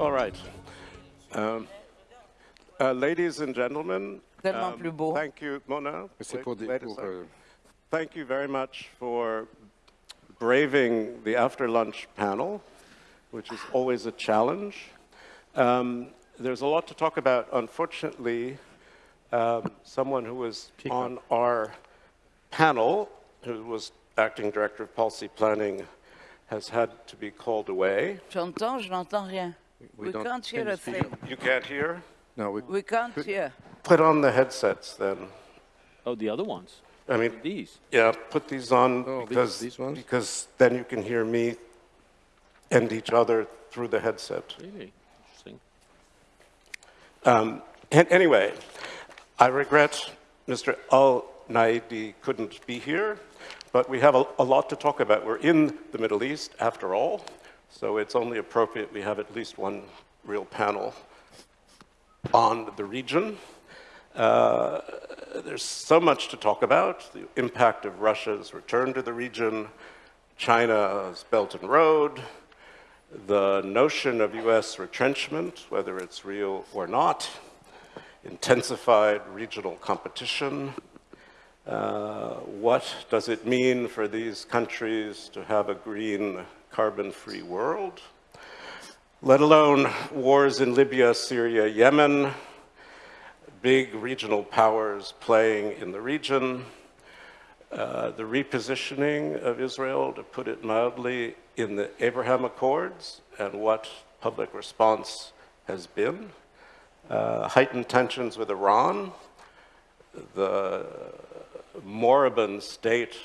All right. Um, uh, ladies and gentlemen, Tellement um, plus beau. thank you, Mona. C'est Wait- pour, des- wait pour, second. euh, Thank you very much for braving the after lunch panel, which is always a challenge. Um, there's a lot to talk about. Unfortunately, um, someone who was on our panel, who was acting director of policy planning, has had to be called away. J'entends, je n'entends rien. We We can't hear a thing. You can't hear? no, we, We can't hear. Put on the headsets then. Oh, the other ones, I mean, these. yeah, put these on Oh, because, these ones? because then you can hear me and each other through the headset. Really interesting. Um, an- anyway, I regret Mr. Al Naidi couldn't be here, but we have a, a lot to talk about. We're in the Middle East, after all, so it's only appropriate we have at least one real panel on the region. Uh, there's so much to talk about the impact of Russia's return to the region, China's Belt and Road, the notion of US retrenchment, whether it's real or not, intensified regional competition. Uh, what does it mean for these countries to have a green, carbon free world? Let alone wars in Libya, Syria, Yemen, big regional powers playing in the region, uh, the repositioning of Israel, to put it mildly, in the Abraham Accords and what public response has been, uh, heightened tensions with Iran, the moribund state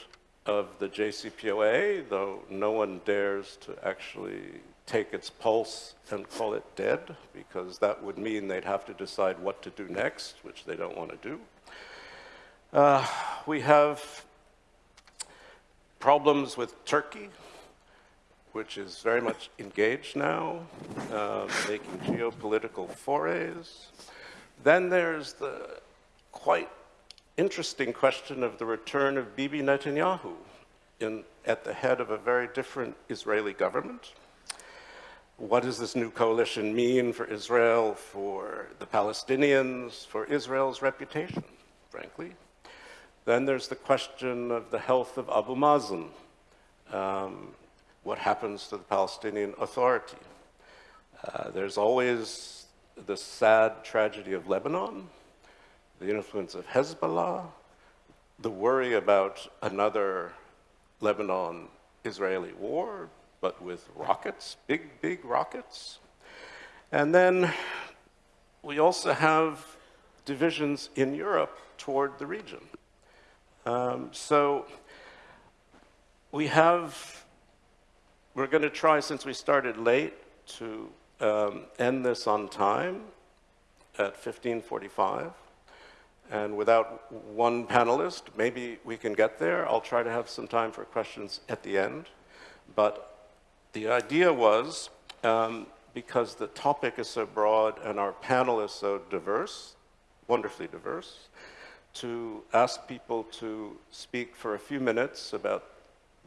of the JCPOA, though no one dares to actually take its pulse and call it dead, because that would mean they'd have to decide what to do next, which they don't want to do. Uh, we have problems with Turkey, which is very much engaged now, uh, making geopolitical forays. Then there's the quite interesting question of the return of Bibi Netanyahu in, at the head of a very different Israeli government. What does this new coalition mean for Israel, for the Palestinians, for Israel's reputation, frankly? Then there's the question of the health of Abu Mazen. Um, what happens to the Palestinian Authority? Uh, there's always the sad tragedy of Lebanon, the influence of Hezbollah, the worry about another Lebanon Israeli war, but with rockets, big, big rockets. And then we also have divisions in Europe toward the region. Um, so we have, we're going to try, since we started late, to um, end this on time at 1545. And without one panelist, maybe we can get there. I'll try to have some time for questions at the end. But the idea was, um, because the topic is so broad and our panel is so diverse, wonderfully diverse, to ask people to speak for a few minutes about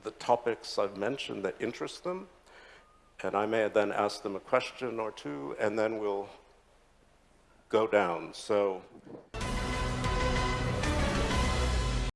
the topics I've mentioned that interest them. And I may then ask them a question or two, and then we'll go down. So